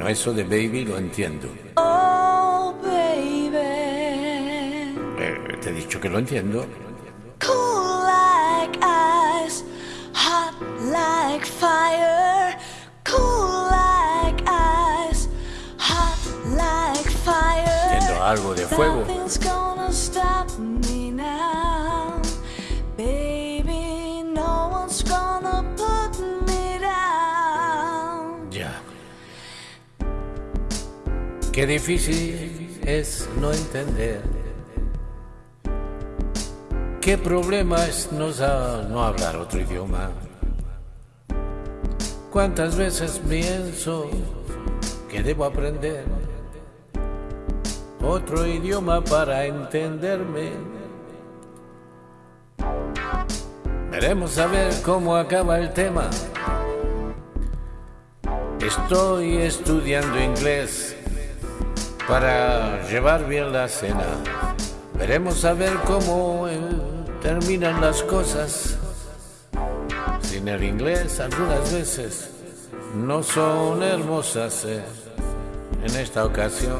Bueno, eso de baby lo entiendo. Oh, baby. Eh, te he dicho que lo entiendo. Cool like ice, hot like fire. Cool like ice, hot like fire. Entiendo algo de fuego. Qué difícil es no entender. Qué problema es no, sa- no hablar otro idioma. Cuántas veces pienso que debo aprender otro idioma para entenderme. Veremos a ver cómo acaba el tema. Estoy estudiando inglés para llevar bien la cena. Veremos a ver cómo eh, terminan las cosas. Sin el inglés algunas veces no son hermosas. eh. En esta ocasión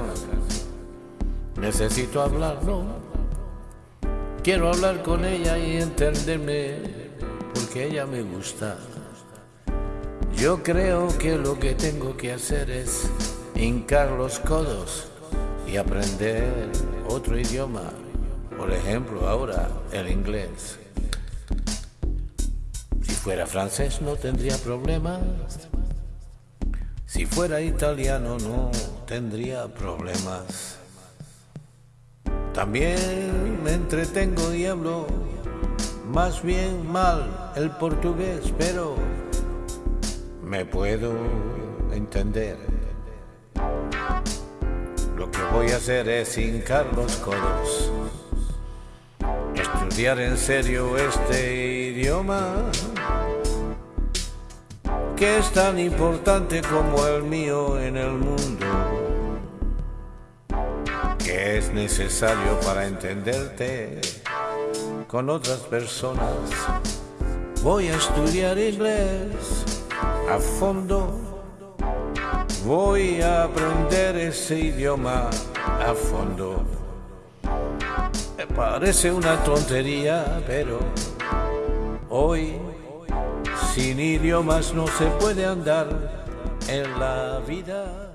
necesito hablarlo. Quiero hablar con ella y entenderme porque ella me gusta. Yo creo que lo que tengo que hacer es hincar los codos y aprender otro idioma. Por ejemplo, ahora el inglés. Si fuera francés no tendría problemas. Si fuera italiano no tendría problemas. También me entretengo y hablo más bien mal el portugués, pero me puedo entender. Lo que voy a hacer es hincar los codos, estudiar en serio este idioma, que es tan importante como el mío en el mundo, que es necesario para entenderte con otras personas. Voy a estudiar inglés a fondo. Voy a aprender ese idioma a fondo. Me parece una tontería, pero hoy sin idiomas no se puede andar en la vida.